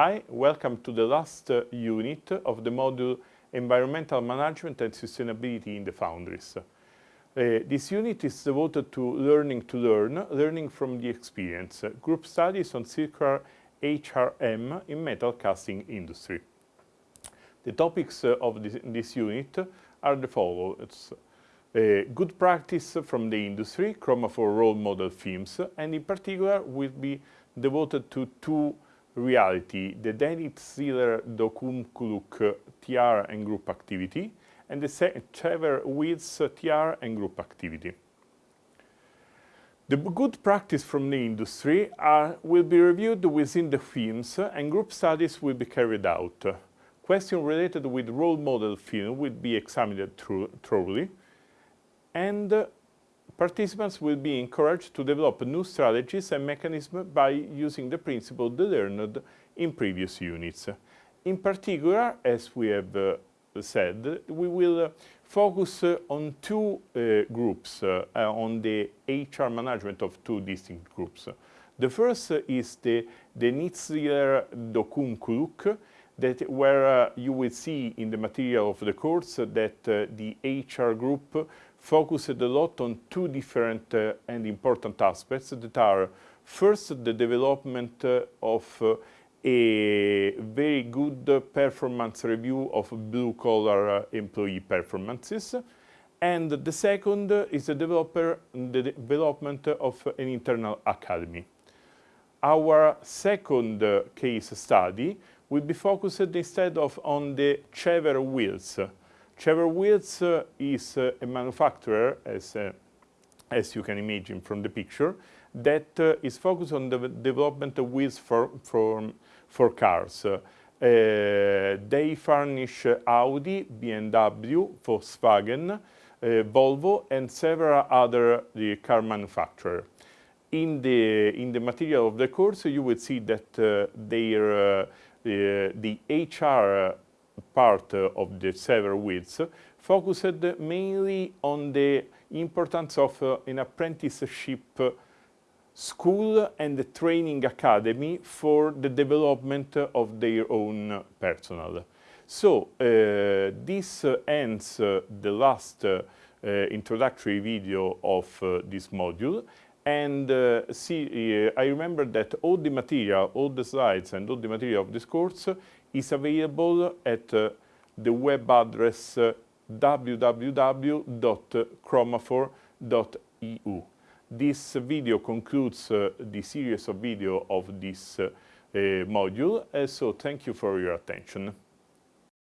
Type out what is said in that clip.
Hi, welcome to the last uh, unit of the module Environmental Management and Sustainability in the Foundries. Uh, this unit is devoted to learning to learn, learning from the experience, uh, group studies on circular HRM in metal casting industry. The topics uh, of this, this, unit are the following. Uh, good practice from the industry, chromophore role model films, and in particular will be devoted to two reality, the Denit Sealer Docum Kuluk TR and group activity, and the Cevher Wheels TR and group activity. The good practice from the industry are, will be reviewed within the films and group studies will be carried out. Questions related with role model film will be examined thoroughly and participants will be encouraged to develop new strategies and mechanisms by using the principle they learned in previous units. In particular, as we have uh, said, we will uh, focus uh, on two uh, groups, uh, uh, on the HR management of two distinct groups. The first is the, the Nitzler Dokum Kuluk, that where you will see in the material of the course that the HR group focused a lot on two different uh, and important aspects that are first the development uh, of uh, a very good performance review of blue-collar employee performances and the second is the, developer, the development of an internal academy. Our second case study will be focused instead of on the Cevher wheels, Cevher Wheels uh, is uh, a manufacturer, as, uh, as you can imagine from the picture, that is focused on the development of wheels for, for, for cars. they furnish Audi, BMW, Volkswagen, Volvo and several other car manufacturers. In the, in the material of the course, you will see that uh, their, uh, the HR part of the several weeks focused mainly on the importance of uh, an apprenticeship school and a training academy for the development of their own personnel. So uh, this uh, ends uh, the last uh, uh, introductory video of this module and see, I remember that all the material, all the slides and all the material of this course is available at uh, the web address uh, www.chromophore.eu. This video concludes uh, the series of video of this uh, uh, module, so thank you for your attention.